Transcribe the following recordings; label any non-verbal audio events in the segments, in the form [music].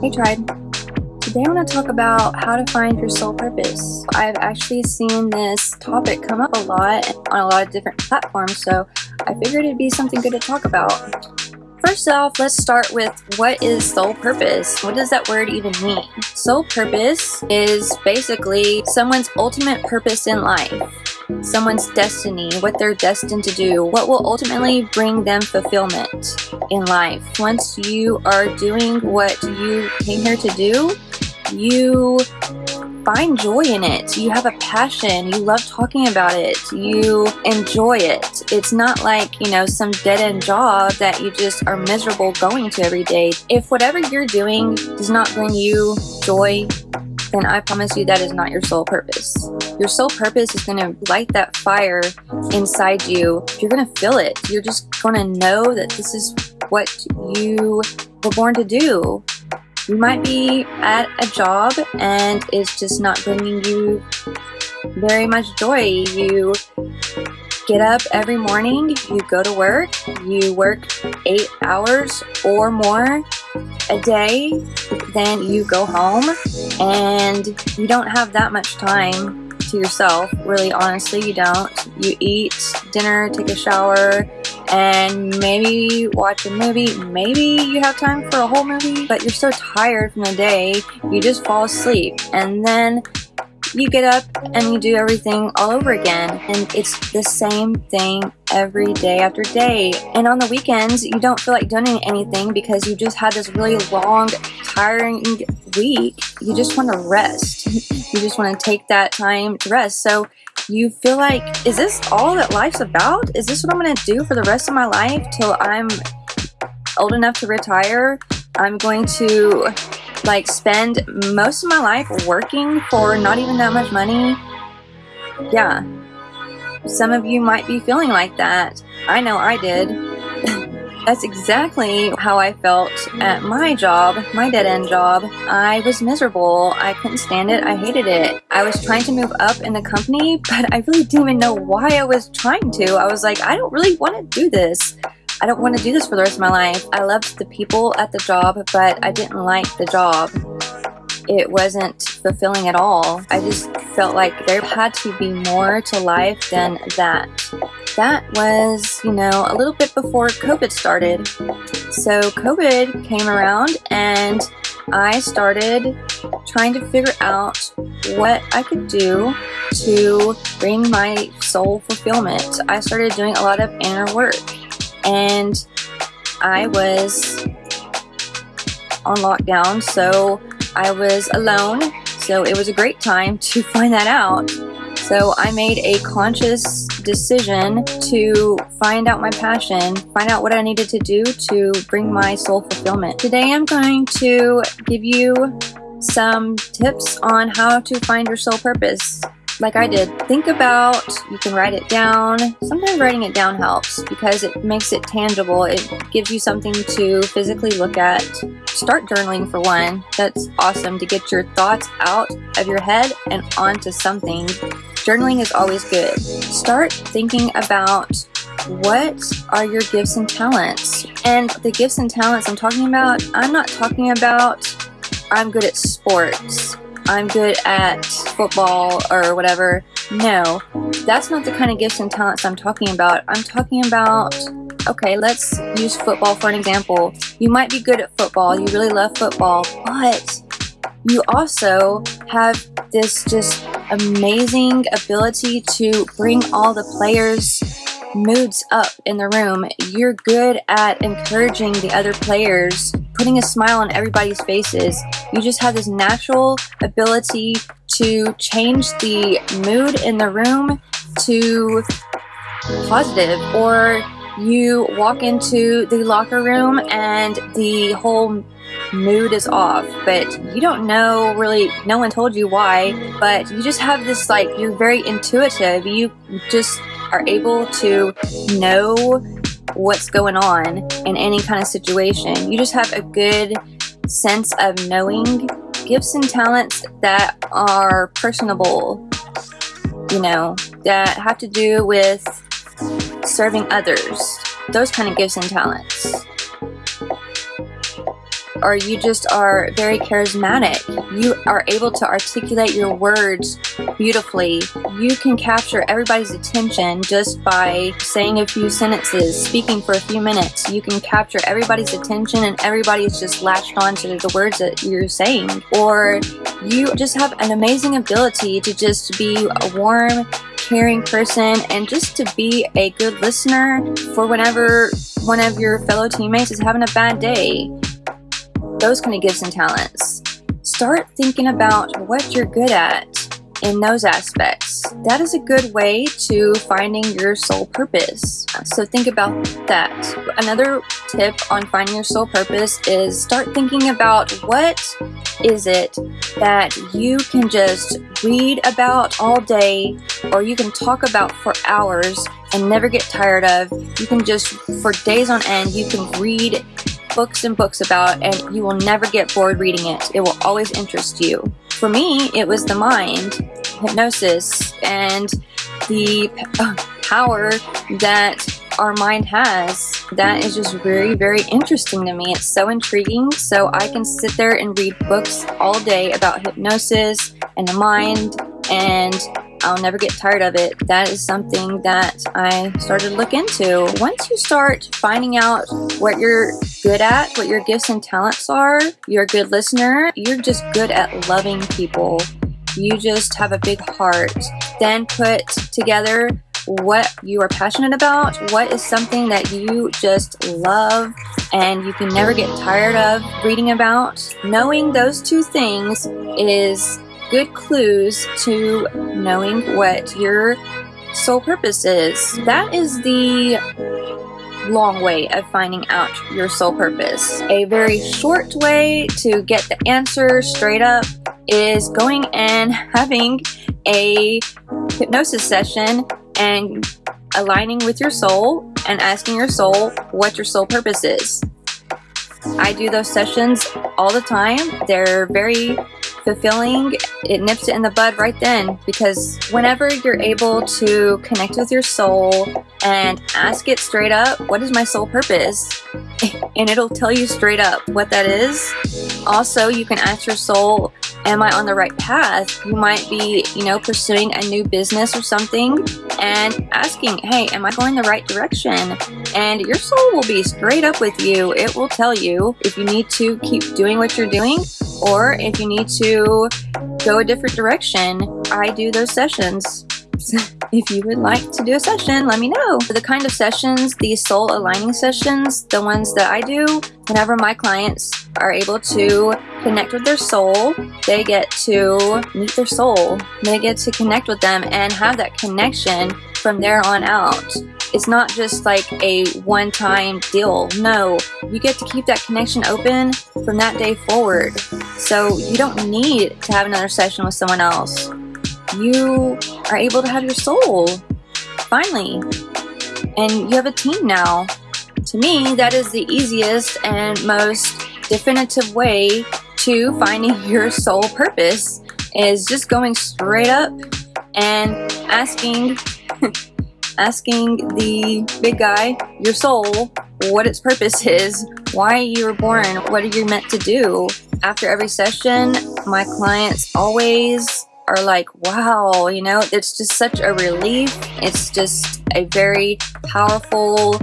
Hey Tribe. Today I want to talk about how to find your soul purpose. I've actually seen this topic come up a lot on a lot of different platforms, so I figured it'd be something good to talk about. First off, let's start with what is soul purpose? What does that word even mean? Soul purpose is basically someone's ultimate purpose in life someone's destiny, what they're destined to do, what will ultimately bring them fulfillment in life. Once you are doing what you came here to do, you find joy in it. You have a passion. You love talking about it. You enjoy it. It's not like, you know, some dead end job that you just are miserable going to every day. If whatever you're doing does not bring you joy, then I promise you that is not your soul purpose. Your soul purpose is going to light that fire inside you. You're going to feel it. You're just going to know that this is what you were born to do. You might be at a job and it's just not bringing you very much joy. You get up every morning, you go to work, you work eight hours or more a day, then you go home and you don't have that much time to yourself. Really, honestly, you don't. You eat dinner, take a shower, and maybe watch a movie. Maybe you have time for a whole movie, but you're so tired from the day, you just fall asleep. And then you get up and you do everything all over again. And it's the same thing every day after day. And on the weekends, you don't feel like doing anything because you just had this really long, tiring week. You just want to rest. you just want to take that time to rest. So you feel like, is this all that life's about? Is this what I'm going to do for the rest of my life till I'm old enough to retire? I'm going to like spend most of my life working for not even that much money. Yeah. Some of you might be feeling like that. I know I did. That's exactly how I felt at my job, my dead end job. I was miserable. I couldn't stand it. I hated it. I was trying to move up in the company, but I really didn't even know why I was trying to. I was like, I don't really want to do this. I don't want to do this for the rest of my life. I loved the people at the job, but I didn't like the job. It wasn't fulfilling at all. I just felt like there had to be more to life than that. That was, you know, a little bit before COVID started. So COVID came around and I started trying to figure out what I could do to bring my soul fulfillment. I started doing a lot of inner work and I was on lockdown, so I was alone. So it was a great time to [laughs] find that out. So I made a conscious decision to find out my passion, find out what I needed to do to bring my soul fulfillment. Today I'm going to give you some tips on how to find your soul purpose like I did, think about, you can write it down. Sometimes writing it down helps because it makes it tangible. It gives you something to physically look at. Start journaling for one. That's awesome to get your thoughts out of your head and onto something. Journaling is always good. Start thinking about what are your gifts and talents? And the gifts and talents I'm talking about, I'm not talking about I'm good at sports I'm good at football or whatever. No, that's not the kind of gifts and talents I'm talking about. I'm talking about, okay, let's use football for an example. You might be good at football, you really love football, but you also have this just amazing ability to bring all the players moods up in the room. You're good at encouraging the other players, putting a smile on everybody's faces. You just have this natural ability to change the mood in the room to positive or you walk into the locker room and the whole mood is off but you don't know really no one told you why but you just have this like you're very intuitive you just are able to know what's going on in any kind of situation. You just have a good sense of knowing gifts and talents that are personable, you know, that have to do with serving others. Those kind of gifts and talents. Or you just are very charismatic. You are able to articulate your words beautifully. You can capture everybody's attention just by saying a few sentences, speaking for a few minutes. You can capture everybody's attention and everybody's just latched on to the words that you're saying. Or you just have an amazing ability to just be a warm, caring person and just to be a good listener for whenever one of your fellow teammates is having a bad day. Those kind of gifts and talents. Start thinking about what you're good at in those aspects. That is a good way to finding your soul purpose. So think about that. Another tip on finding your soul purpose is start thinking about what is it that you can just read about all day or you can talk about for hours and never get tired of. You can just, for days on end, you can read books and books about and you will never get bored reading it. It will always interest you. For me, it was the mind, hypnosis, and the uh, power that our mind has. That is just very, very interesting to me. It's so intriguing. So I can sit there and read books all day about hypnosis and the mind and I'll never get tired of it. That is something that I started to look into. Once you start finding out what you're good at, what your gifts and talents are, you're a good listener, you're just good at loving people. You just have a big heart. Then put together what you are passionate about, what is something that you just love and you can never get tired of reading about. Knowing those two things is good clues to knowing what your soul purpose is. That is the long way of finding out your soul purpose. A very short way to get the answer straight up is going and having a hypnosis session and aligning with your soul and asking your soul what your soul purpose is. I do those sessions all the time. They're very fulfilling, it nips it in the bud right then because whenever you're able to connect with your soul and ask it straight up, what is my soul purpose? [laughs] And it'll tell you straight up what that is. Also, you can ask your soul, am I on the right path? You might be, you know, pursuing a new business or something and asking, hey, am I going the right direction? And your soul will be straight up with you. It will tell you if you need to keep doing what you're doing or if you need to go a different direction, I do those sessions. [laughs] if you would like to do a session, let me know. The kind of sessions, the soul aligning sessions, the ones that I do, whenever my clients are able to connect with their soul, they get to meet their soul. They get to connect with them and have that connection from there on out. It's not just like a one-time deal. No, you get to keep that connection open from that day forward. So you don't need to have another session with someone else. You are able to have your soul, finally. And you have a team now. To me, that is the easiest and most definitive way to finding [laughs] your soul purpose is just going straight up and asking [laughs] asking the big guy, your soul, what its purpose is, why you were born, what are you meant to do. After every session, my clients always are like, wow, you know, it's just such a relief. It's just a very powerful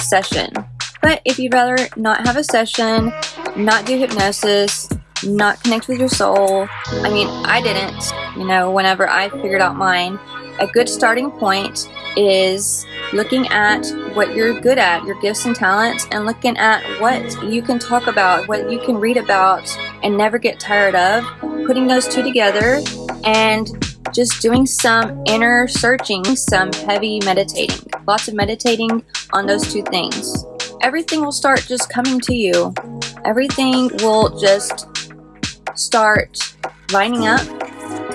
session. But if you'd rather not have a session, not do hypnosis, not connect with your soul, I mean, I didn't, you know, whenever I figured out mine, a good starting point is looking at what you're good at, your gifts and talents, and looking at what you can talk about, what you can read about, and never get tired of. Putting those two together and just doing some inner searching, some heavy meditating. Lots of meditating on those two things. Everything will start just coming to you. Everything will just start lining up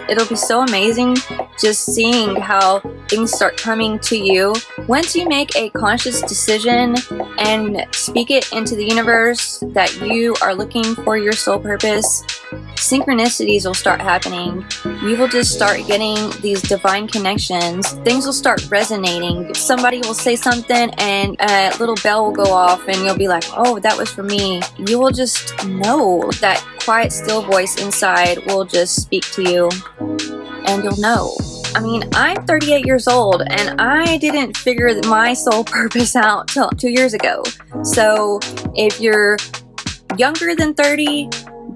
It'll be so amazing just seeing how things start coming to you. Once you make a conscious decision and speak it into the universe that you are looking for your soul purpose, synchronicities will start happening. You will just start getting these divine connections. Things will start resonating. Somebody will say something and a little bell will go off and you'll be like, oh, that was for me. You will just know that quiet, still voice inside will just speak to you and you'll know. I mean, I'm 38 years old and I didn't figure my soul [laughs] purpose out till two years ago. So if you're younger than 30,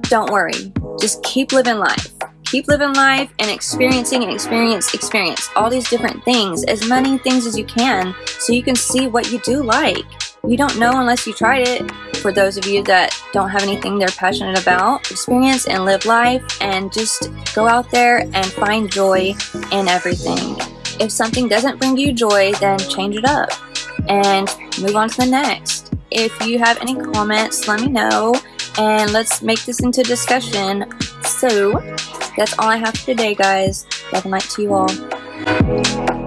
don't worry. Just keep living life. Keep living life and experiencing and experience, experience all these different things, as many things as you can, so you can see what you do like. You don't know unless you tried it. For those of you that don't have anything they're passionate about, experience and live life and just go out there and find joy in everything. If something doesn't bring you joy, then change it up and move on to the next. If you have any comments, let me know and let's make this into discussion. So, that's all I have for today, guys. Love and light to you all.